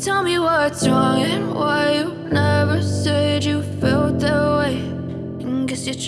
Tell me what's wrong and why you never said you felt that way. Guess you're trying.